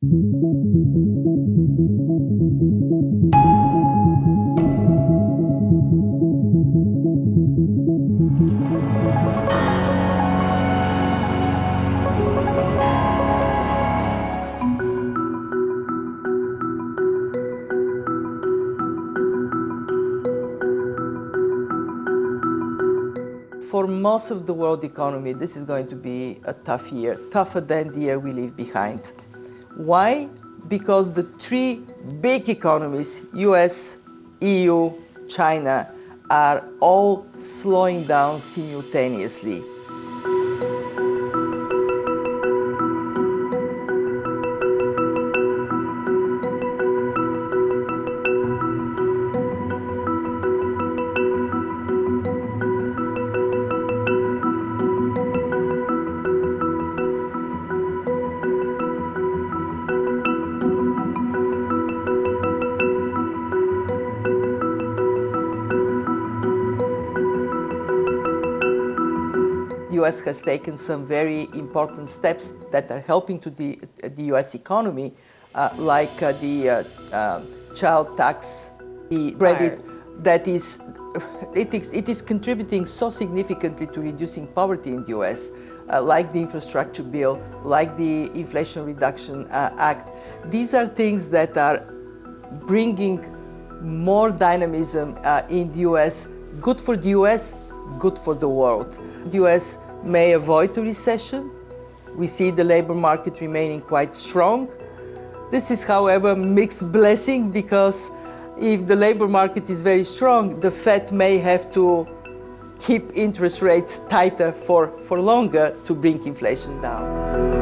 For most of the world economy, this is going to be a tough year, tougher than the year we leave behind. Why? Because the three big economies, US, EU, China, are all slowing down simultaneously. US has taken some very important steps that are helping to the, the US economy, uh, like uh, the uh, um, child tax, the credit that is, it is, it is contributing so significantly to reducing poverty in the US, uh, like the infrastructure bill, like the Inflation Reduction uh, Act. These are things that are bringing more dynamism uh, in the US, good for the US, good for the world. The US may avoid a recession. We see the labor market remaining quite strong. This is, however, a mixed blessing because if the labor market is very strong, the Fed may have to keep interest rates tighter for, for longer to bring inflation down.